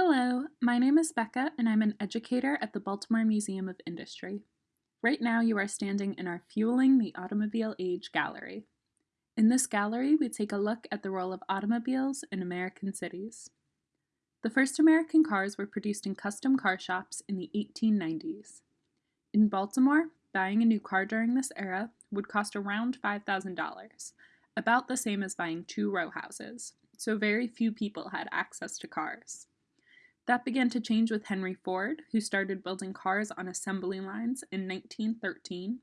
Hello, my name is Becca and I'm an educator at the Baltimore Museum of Industry. Right now you are standing in our Fueling the Automobile Age gallery. In this gallery, we take a look at the role of automobiles in American cities. The first American cars were produced in custom car shops in the 1890s. In Baltimore, buying a new car during this era would cost around $5,000, about the same as buying two row houses, so very few people had access to cars. That began to change with Henry Ford, who started building cars on assembly lines in 1913.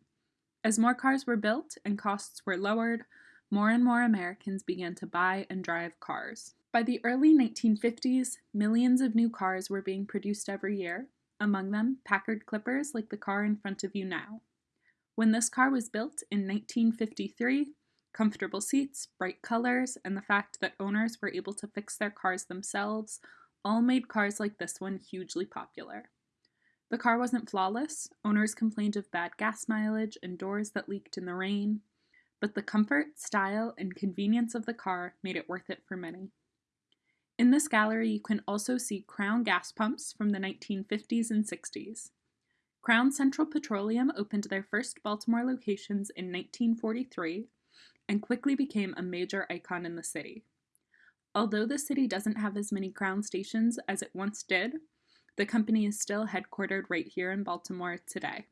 As more cars were built and costs were lowered, more and more Americans began to buy and drive cars. By the early 1950s, millions of new cars were being produced every year, among them Packard Clippers like the car in front of you now. When this car was built in 1953, comfortable seats, bright colors, and the fact that owners were able to fix their cars themselves all made cars like this one hugely popular. The car wasn't flawless, owners complained of bad gas mileage and doors that leaked in the rain, but the comfort, style, and convenience of the car made it worth it for many. In this gallery, you can also see Crown gas pumps from the 1950s and 60s. Crown Central Petroleum opened their first Baltimore locations in 1943 and quickly became a major icon in the city. Although the city doesn't have as many Crown stations as it once did, the company is still headquartered right here in Baltimore today.